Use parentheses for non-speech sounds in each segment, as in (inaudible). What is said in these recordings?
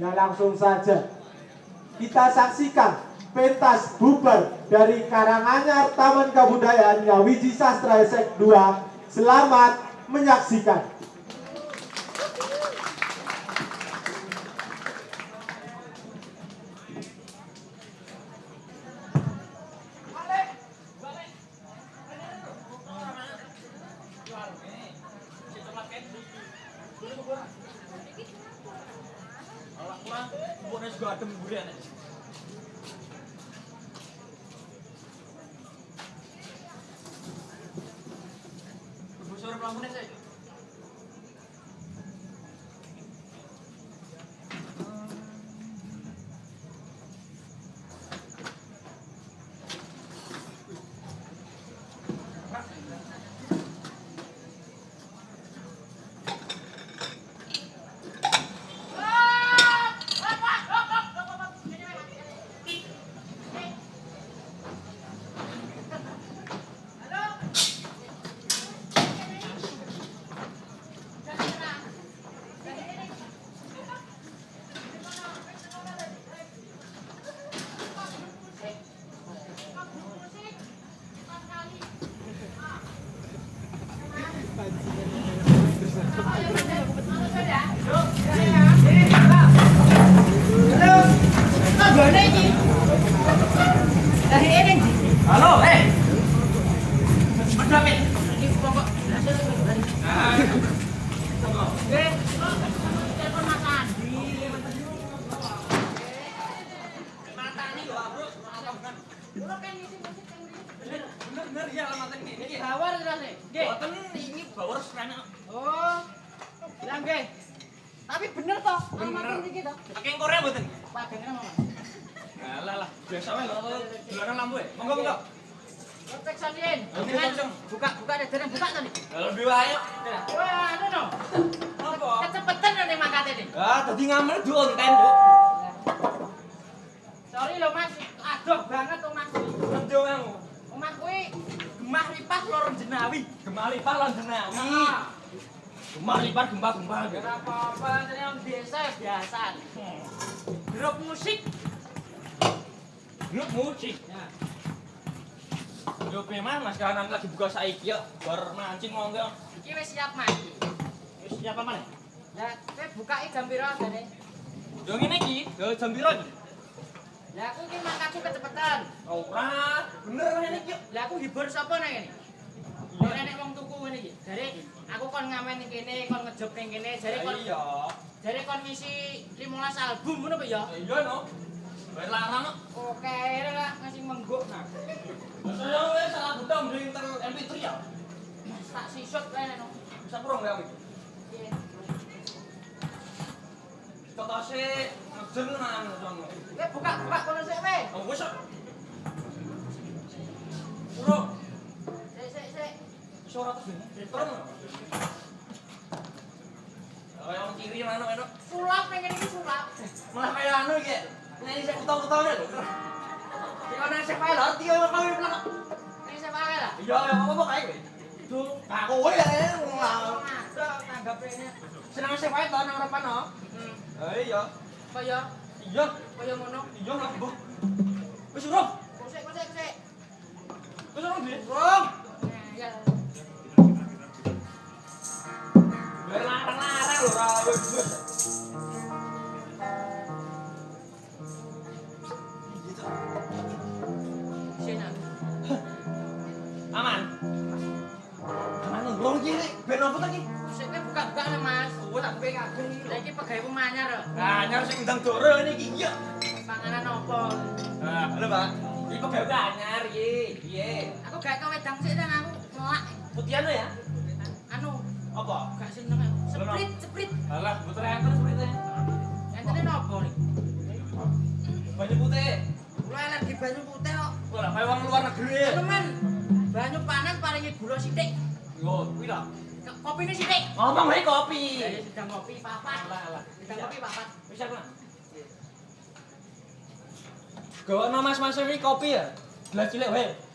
Ya langsung saja kita saksikan pentas bubar dari Karanganyar Taman Kebudayaan Yawiji Sastra Esek 2. Selamat menyaksikan. 我感觉有点。five ya ini. Ini Bawar terus nih. Nggih. boten ini bawor serana. Oh. Lah nggih. Tapi bener toh, Bener. alamat iki toh. Saking Korea boten. Pagangnya mana? Alah lah, biasa wae lho. Dolanan lampu ya. Monggo monggo. Cek Dengan langsung. buka buka deh, jangan buka tadi. Kalau lebih wae. Wah, anu no. Apa? Kecepetan nih mangkate nih. Ah, tadi ngamel duonten, Nduk. Sorry lo Mas, adoh banget omah kuwi. Nendo kamu. Omah kuwi gemah lipas jenawi. Gemah lipat lan. Ah, Gemah lipat gempa-gempa Gak gitu. apa-apa, yang desa ya biasa. Grup musik. Grup musik. Yo memang Mas kanan lagi buka saiki ya, bar mancing monggo. Iki wis siap mati. Wis siapa mana? Ya, kowe bukai jam piro jane? Yo ngene iki, yo jam piro iki? Lah aku iki mangkatku kecepetan. Ora, bener ngene iki. Lah aku hibur sapa nang kene? Nenek wong tuku ngene iki. Jare aku kon ngamen ning kene, kon ngejob ning kene, jare kon Iya. jare kon ngisi 15 album ngono apa ya? Iya no. Bayar larang kok. Oke, lah ngasih mengguk nah. Saya wis salah gedang di inter MP3 ya. Tak sisut kene no. Bisa kurang ya iki. Piye? Tokase ngejen nang sono. Kowe buka-buka kono sik kowe. Oh wis. Iso ora terus ini. Terus. Kayak orang kiri mana enak. Sulap ning kene iki sulap. Malah kayak anu iki. Ini saya ketawa-ketawa lho. Iki ana sing kae lho, tiyo kau bilang. Iki sik wae lah. Iya, ya apa-apa kae kowe. Duh, aku kowe ya Wah, ada tanggap ini. senang sing kae to nang repan no. Hmm. Eh iya. Kaya Iya, kaya ngono. iya lah, Bu. Wis urung. Kusik kusik kusik. Wis urung, Bi. Urung. Nah, ya. Larang-larang lho ra wis. Aman. Aman urung iki ben opo to iki? Kowe buka-buka Mas. Oh, tak pengen kagem iki. Lah iki pegawai pemanyar lho. Nah, nyar sing ndang doro ini iki iya. Panganan opo? Nah, halo, Pak. Iki pegawai anyar iki. Piye? Aku gak ke wedang sik aku. Putihan ya? Apa? gak seneng aku. Sprit, sprit. Alah, puter enten seperti Entene nopo nih? Banyu putih. Kula alergi banyu putih kok. Wah, kayak wong luar negeri. Temen, banyu panas paringi gula sithik. Yo, kuwi lah. Kopine sithik. Ngomong wae kopi. Ya sedang kopi papat. Alah, alah. Sedang kopi papat. Bisa kan? Gawa mas mas ini kopi ya? Gelas cilik wae.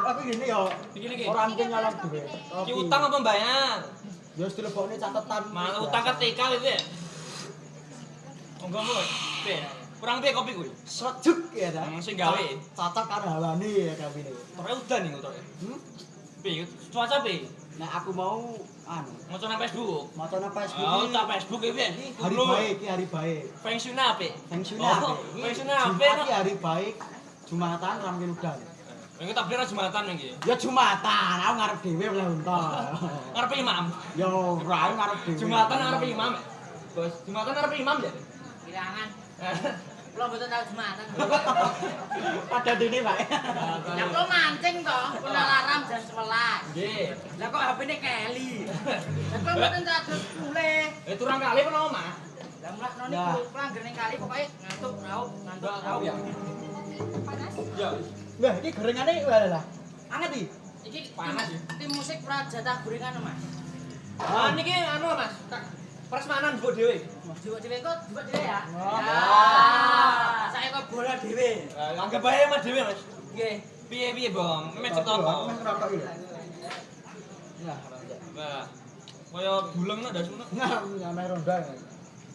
aku ngene yo. Iki iki. Ora mungkin nyolong duit. Iki utang apa bayar? Ya wis dilebokne catatan. Malah utang ke TK itu ya. Monggo monggo. Piye? Kurang piye kopi kuwi? sejuk ya ta. Hmm, sing gawe. Cocok karo hawane ya kabine. Ora udan nih motor. Hmm? Piye? Cuaca piye? Nah aku mau anu, Maca nang Facebook. maca nang Facebook. Oh, tak Facebook iki piye? Hari baik, iki hari baik. Apik. Apik. Feng Shui Jumat apik. iki hari baik. Jumatan ra mungkin udan. Ini tak beli Jumatan iki. Ya Jumatan, aku ngarep dhewe oleh unta. (laughs) Ngarep imam. Ya ora aku ngarep dhewe. Jumatan ngarep imam. Bos, Jumatan ngarep imam ya? Kirangan. (laughs) Kula mboten tau jumatan. (laughs) Ada dene, Pak. Ya kula mancing to, kula alarm jam 11. Nggih. Lah kok HP-ne keli. Lah kula mboten tak adus mulih. Eh turang kali apa omah? Lah mulakno Ya. niku pulang gering kali pokoke ngantuk raup, ngantuk raup. ya. Ya. Wah, iki gorengane wah lah. Anget iki. Iki Panas, tim- Tim musik Prajata Gorengan, Mas. Ah niki anu Mas, tak prasmanan mbok dhewe. Jiwa dhewe kok, jiwa dhewe ya. Oh. Ya, saya kok bola dhewe. Eh, Anggap bae Mas dhewe Mas. Nggih. Piye-piye, Bang? Memet apa? Mas ngerokok iki. Nah, Nah, kaya buleng ndak dasune. Nah, nyamai ronda.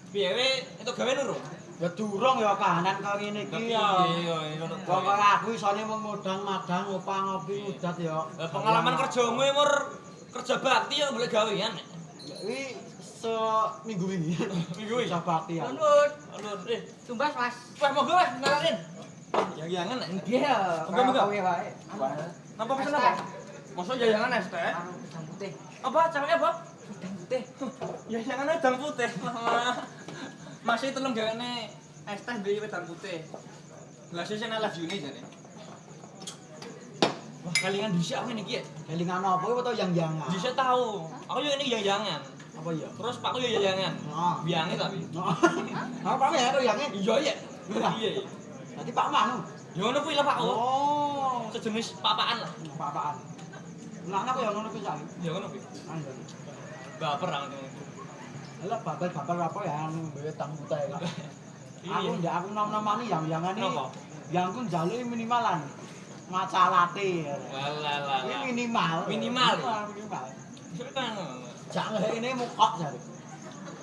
Piye we itu gawe nurung? Ya durung ya kahanan kaya ngene iki ya. Iya. Wong kaya aku isane mung modang madang ngopah ngopi ngudat ya. Pengalaman kerjamu mur kerja bakti ya boleh gawean. Kuwi se (laughs) minggu wingi. Minggu iki. Kerja bakti ya. Nuntut. Aduh, eh, Tumbas, Mas. wah monggo Mas, nalarin. Yang-yangan nek. Nggih. Monggo, monggo. wae. Napa pesen apa? Masa jayangan es teh? Udang putih. Apa cewek apa? Udang putih. Jayangan udang putih. (laughs) Masih telung gawane es teh duwe wedang putih. Gelasnya sing love you nih jane. Wah, kalingan dhisik aku ngene iki ya. Kelingan apa iki to yang jangan. Dhisik tahu. Aku yo ini yang-yangan. Apa ya? Terus pakku yo yang-yangan. Nah. Biange tapi. Apa ya yange? Iya ya. Iya. Iya. iya. Dadi Pak Manu. Yo ngono kuwi lah Pak. Oh, Sejenis papaan lah. apa-apaan. Nah, aku yang ngono kuwi sak. Ya ngono kuwi. Anu. Baper aku. Lah babel-babel apa ya anu duwe tang putih. Aku Iya. ndak aku nom-nomani yang. Kenapa? Yang ku njaluk minimalan. Maca latte. Lah. Ini minimal. Minimal. Minimal. Kan. Jangan ini mukok jare.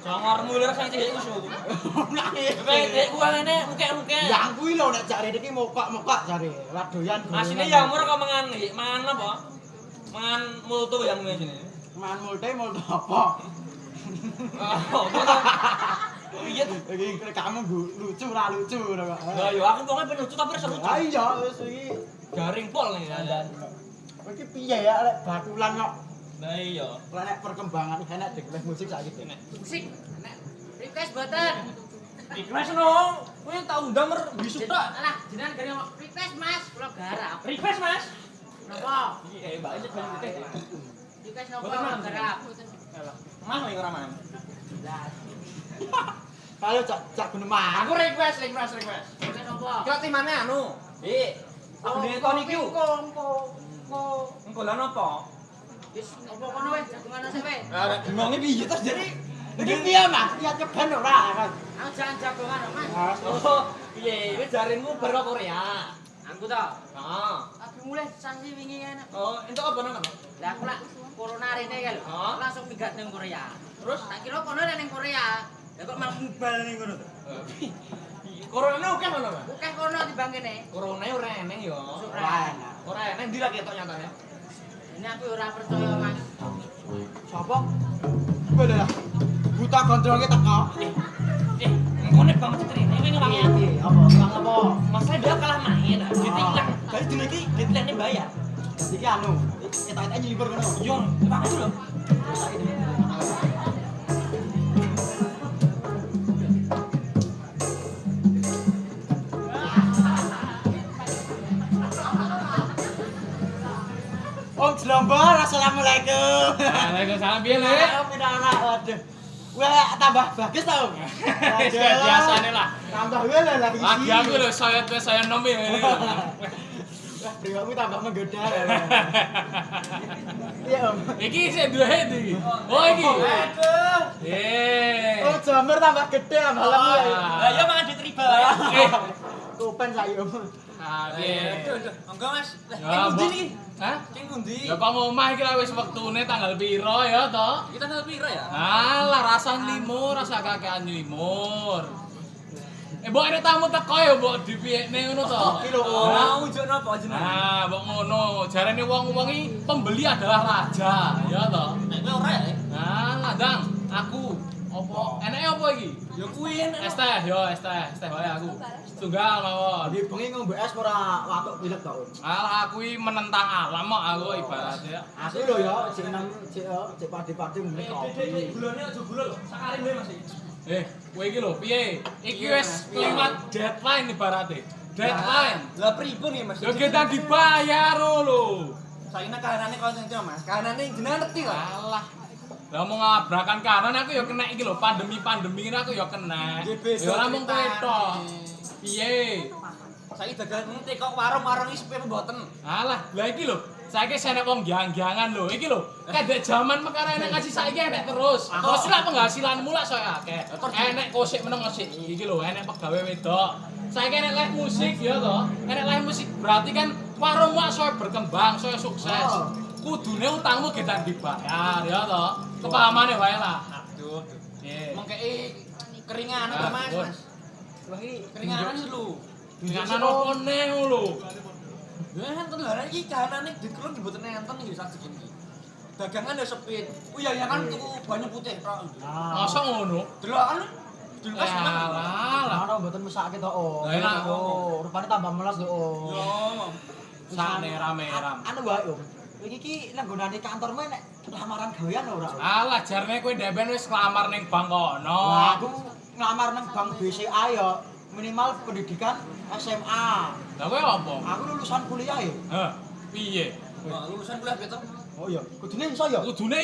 Congor mulir sing cilik usul. (laughs) Nah, Kowe dek ku ngene muke-muke. Yang kuwi lho nek jare iki mukok-mukok jare. Lah doyan. Asine ya umur kok mangan iki, mangan apa? Mangan multu yang ngene sini. Man multe multo apa? Oh, apa to? Piye? Iki kamu gu- lucu ra lucu ngono kok. Lah yo aku wong penutu tapi rasa lucu. Ah iya wis iki Garing pol nih. dandan. Iki piye ya lek batulan kok. Lah iya. Lah nek perkembangan enak dek les musik saiki. Ini. Musik. Nek request boten. Request no. Kowe tak undang mer bisu tok. Alah, jenengan gari request Mas, kula garap. Request Mas. Napa? Iya, Mbak iki kan putih. Request napa Boten, Mas. Mah ning ora man. Lah, (laughs) Kalau cak cak gunemah. Aku request, request, request. napa? Kira timane anu. Eh, aku dhewe kon iki. Engko, engko, engko. Engko lan apa? Wis apa kono wis jagungan sik wis. Lah bingunge piye terus jadi Iki piye Mas? Iya ceban ora. Aku jangan jagongan Mas. Oh, piye? Wis jarinmu bar kok Korea. Aku to. Heeh. Mulai sanksi wingi enak. Oh, entuk apa nang? Lah aku lak corona rene kan lho. Hah? Langsung minggat ning Korea. Terus? Tak kira kono ning Korea. Lah kok malah mubal ning kono to. (laughs) Corona oke mana mas? Akeh kono timbang kene. Corona ora eneng yo. Ora. Ora eneng ndi lagi ketok nyatanya. Ini aku ora percaya, Mas. Sopo? Gue lah. Buta kontrol kita teko. Eh, ngene banget ceritanya ini wangi. Iya, apa? Bang apa? Masa dia kalah main, nah. Jadi. Kali dino iki deadline bayar. Iki anu, kita-kita nyelipur kono. Yo, banget lho. Om Jelombor, Assalamualaikum. Waalaikumsalam piye, Le? Ayo pindah anak, waduh. Wah, tambah bagus tau. (laughs) Biasane lah. Tambah gue lah lagi. Lagi aku lho saya tuh saya nom ya. (laughs) Wah, priwamu tambah menggoda. (laughs) Iya, Om. Iki sik duwe iki. Oh iki. Aduh. Eh. Oh, jamur tambah gede malam Ah. ya. Lah ya mangan duit riba. Eh. Kupen saya, Om. Ah, Aduh. Enggak, Mas. Lah, Mbok. iki? Hah? Ning pundi? Ya kok omah iki lah wis wektune tanggal piro ya to? Kita tanggal piro ya? Alah rasa limur, rasa kakean limur. Eh, mbok ada tamu teko ya, mbok dipiyekne ngono to. Iki lho, Om. Hah? Mau njuk napa jenengan? Nah, mbok ngono. Jarene wong-wong iki pembeli adalah raja, ya to. Nek kowe ora ya? Nah, ladang aku opo? Enake opo iki? Ya kuwi enak. Es teh, yo es teh, es teh wae aku. Tunggal mawon. Di bengi ngombe es ora watuk pilek to, Om. Alah aku iki menentang alam kok aku ibaratnya. Aku lho ya, sing nang cek cek padi-padi ngene kopi. Gulane aja gula lho. Sakare wae Mas. Eh, kowe iki lho, piye? Iki wis klimat deadline ibaratnya. Deadline. Lah pripun ya Mas? Yo kita dibayar lho. Saiki kahanane kok sing Mas. Kahanane jenengan ngerti kok. Alah. Lah mau ngabrakan kanan aku ya kena iki lho, pandemi-pandemi ini aku ya kena. Ya ora mung kowe tok. Piye? Saiki dagang ngerti kok warung-warung iki sepi mboten? Alah, lah iki lho. Saiki senek wong gyang-gyangan lho. Iki lho, kadek jaman mekar enek ngaji saiki enek terus. Terus lah penghasilanmu lah saya akeh. Enek kosik meneng kosik. Iki lho, enek pegawe wedok. Saiki enek live musik ya toh. Enek live musik berarti kan warung mak saya berkembang, saya sukses. Kudune utangmu kita dibayar ya toh. Kepahamane wae lah. Aduh. Mengkei keringan apa Mas? Mas? Keringanan lu. Dengan apa neh lho. Ya enten lah iki kahanane dikelon mboten enten iki sak iki. Dagangan ya sepi. Oh iya ya kan tuku banyak putih tok. Ah. Masa ngono? Delokan Dilkas Ya tenan. lah. Ana mboten mesake to, Om. Lah, enak. Oh, rupane tambah melas lho, Om. Yo. Sakne rame-rame. Anu wae, Om. Iki ki nang nggonane kantormu nek lamaran gawean ora, Om? Alah jarne kowe deben wis kelamar ning bank kono. Wah, aku ngelamar nang bank BCA ya minimal pendidikan SMA. Lah kowe apa? Aku lulusan kuliah ya. Heh, piye? Lulusan kuliah beto. Oh iya, kudune iso ya. Kudune